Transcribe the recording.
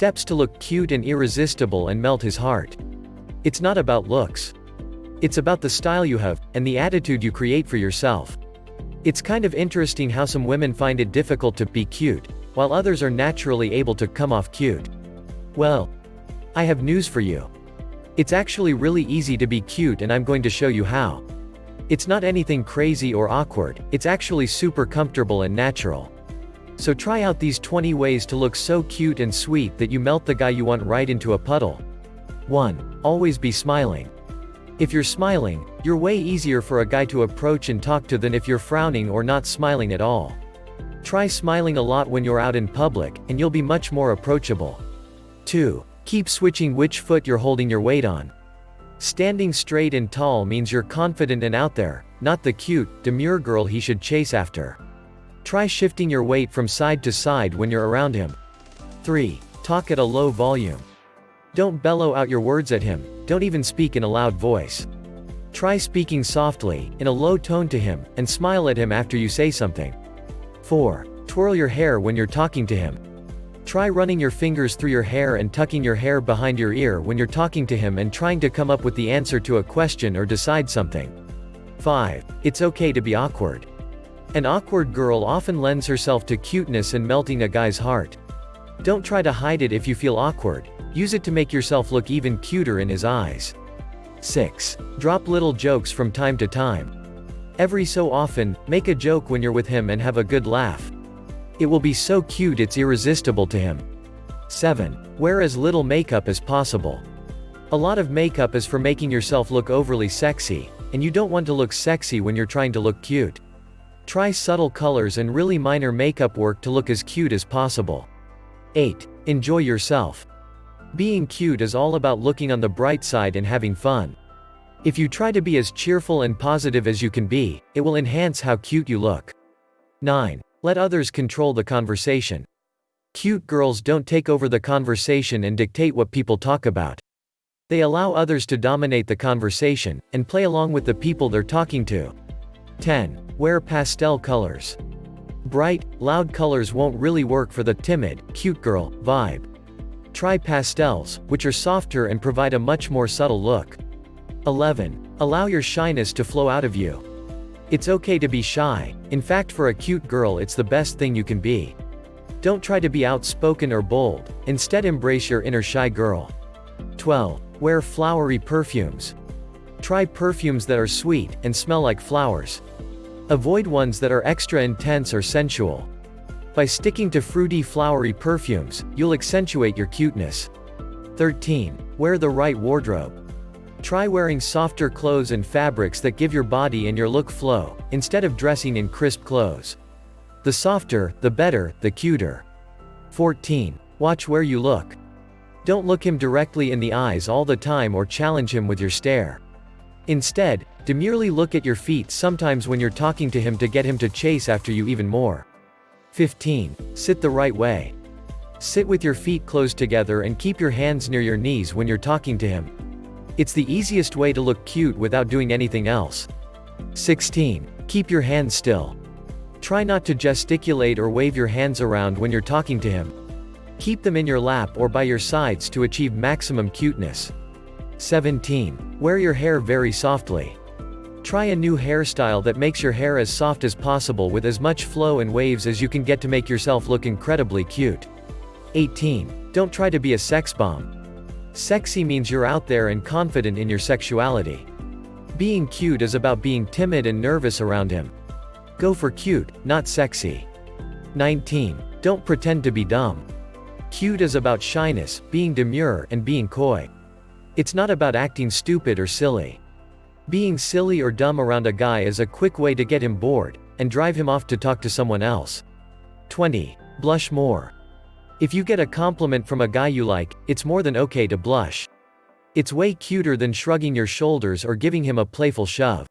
Steps to look cute and irresistible and melt his heart. It's not about looks. It's about the style you have, and the attitude you create for yourself. It's kind of interesting how some women find it difficult to be cute, while others are naturally able to come off cute. Well, I have news for you. It's actually really easy to be cute and I'm going to show you how. It's not anything crazy or awkward, it's actually super comfortable and natural. So try out these 20 ways to look so cute and sweet that you melt the guy you want right into a puddle. 1. Always be smiling. If you're smiling, you're way easier for a guy to approach and talk to than if you're frowning or not smiling at all. Try smiling a lot when you're out in public, and you'll be much more approachable. 2. Keep switching which foot you're holding your weight on. Standing straight and tall means you're confident and out there, not the cute, demure girl he should chase after. Try shifting your weight from side to side when you're around him. 3. Talk at a low volume. Don't bellow out your words at him, don't even speak in a loud voice. Try speaking softly, in a low tone to him, and smile at him after you say something. 4. Twirl your hair when you're talking to him. Try running your fingers through your hair and tucking your hair behind your ear when you're talking to him and trying to come up with the answer to a question or decide something. 5. It's okay to be awkward. An awkward girl often lends herself to cuteness and melting a guy's heart. Don't try to hide it if you feel awkward, use it to make yourself look even cuter in his eyes. 6. Drop little jokes from time to time. Every so often, make a joke when you're with him and have a good laugh. It will be so cute it's irresistible to him. 7. Wear as little makeup as possible. A lot of makeup is for making yourself look overly sexy, and you don't want to look sexy when you're trying to look cute. Try subtle colors and really minor makeup work to look as cute as possible. 8. Enjoy yourself. Being cute is all about looking on the bright side and having fun. If you try to be as cheerful and positive as you can be, it will enhance how cute you look. 9. Let others control the conversation. Cute girls don't take over the conversation and dictate what people talk about. They allow others to dominate the conversation, and play along with the people they're talking to. 10. Wear pastel colors. Bright, loud colors won't really work for the timid, cute girl vibe. Try pastels, which are softer and provide a much more subtle look. 11. Allow your shyness to flow out of you. It's okay to be shy, in fact for a cute girl it's the best thing you can be. Don't try to be outspoken or bold, instead embrace your inner shy girl. 12. Wear flowery perfumes. Try perfumes that are sweet, and smell like flowers. Avoid ones that are extra intense or sensual. By sticking to fruity flowery perfumes, you'll accentuate your cuteness. 13. Wear the right wardrobe. Try wearing softer clothes and fabrics that give your body and your look flow, instead of dressing in crisp clothes. The softer, the better, the cuter. 14. Watch where you look. Don't look him directly in the eyes all the time or challenge him with your stare. Instead, demurely look at your feet sometimes when you're talking to him to get him to chase after you even more. 15. Sit the right way. Sit with your feet closed together and keep your hands near your knees when you're talking to him. It's the easiest way to look cute without doing anything else. 16. Keep your hands still. Try not to gesticulate or wave your hands around when you're talking to him. Keep them in your lap or by your sides to achieve maximum cuteness. 17. Wear your hair very softly. Try a new hairstyle that makes your hair as soft as possible with as much flow and waves as you can get to make yourself look incredibly cute. 18. Don't try to be a sex bomb. Sexy means you're out there and confident in your sexuality. Being cute is about being timid and nervous around him. Go for cute, not sexy. 19. Don't pretend to be dumb. Cute is about shyness, being demure, and being coy. It's not about acting stupid or silly. Being silly or dumb around a guy is a quick way to get him bored, and drive him off to talk to someone else. 20. Blush more. If you get a compliment from a guy you like, it's more than okay to blush. It's way cuter than shrugging your shoulders or giving him a playful shove.